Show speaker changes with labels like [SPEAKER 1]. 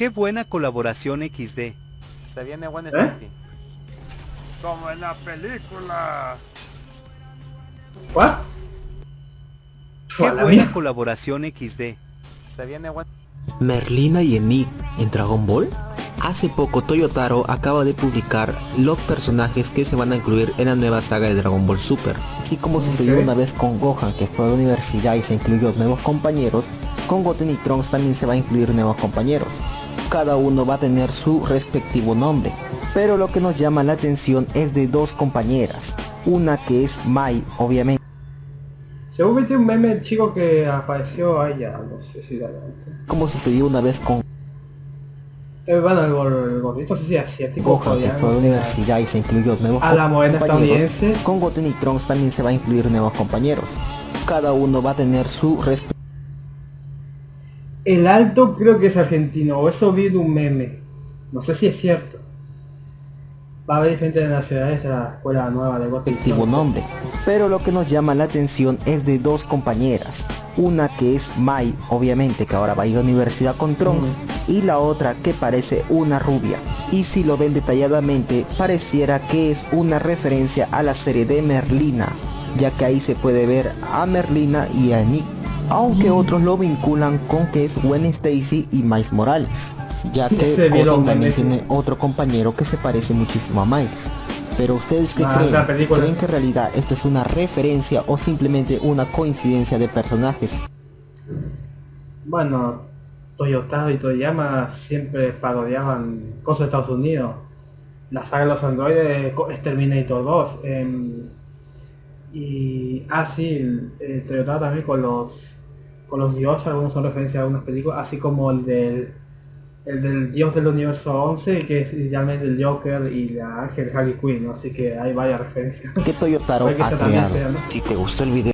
[SPEAKER 1] Qué buena colaboración XD.
[SPEAKER 2] Se viene buen
[SPEAKER 3] ¿Eh?
[SPEAKER 2] Stacy.
[SPEAKER 4] Como en la película.
[SPEAKER 3] ¿What?
[SPEAKER 1] Qué buena colaboración XD.
[SPEAKER 2] Se viene buen...
[SPEAKER 5] Merlina y Enid en Dragon Ball? Hace poco Toyotaro acaba de publicar los personajes que se van a incluir en la nueva saga de Dragon Ball Super. Así como sucedió una vez con Gohan que fue a la universidad y se incluyó nuevos compañeros, con Goten y Trunks también se va a incluir nuevos compañeros. Cada uno va a tener su respectivo nombre. Pero lo que nos llama la atención es de dos compañeras. Una que es Mai, obviamente.
[SPEAKER 3] Según viste un meme el chico que apareció ya, no sé si la
[SPEAKER 5] Como sucedió una vez con
[SPEAKER 3] eh, bueno, el, el gordito, si asiático
[SPEAKER 5] Gohan que fue a la universidad y se incluyó nuevos
[SPEAKER 3] A la morena estadounidense.
[SPEAKER 5] Con Goten y Trunks también se va a incluir nuevos compañeros. Cada uno va a tener su resp-
[SPEAKER 3] El alto creo que es argentino, o eso vi un meme. No sé si es cierto. Va a haber diferentes nacionalidades en la escuela nueva de
[SPEAKER 5] respectivo nombre. Pero lo que nos llama la atención es de dos compañeras. Una que es Mai, obviamente que ahora va a ir a la universidad con Trunks. Y la otra que parece una rubia. Y si lo ven detalladamente, pareciera que es una referencia a la serie de Merlina. Ya que ahí se puede ver a Merlina y a Nick. Aunque otros lo vinculan con que es Gwen Stacy y Miles Morales. Ya que Goten también tiene otro compañero que se parece muchísimo a Miles. Pero ustedes qué
[SPEAKER 3] Ah,
[SPEAKER 5] creen? ¿Creen que en realidad esto es una referencia o simplemente una coincidencia de personajes?
[SPEAKER 3] Bueno, Toyota y Toyama siempre parodiaban cosas de Estados Unidos. La saga de los androides es Terminator 2. em, y ah sí, el, el Toyota también con los con los dioses, algunos son referencias a algunas películas, así como el del el del dios del universo 11, que es realmente el Joker y la Ángel Harley Quinn, ¿no? así que hay varias referencias.
[SPEAKER 5] Que Toyotaro. Si te gustó el video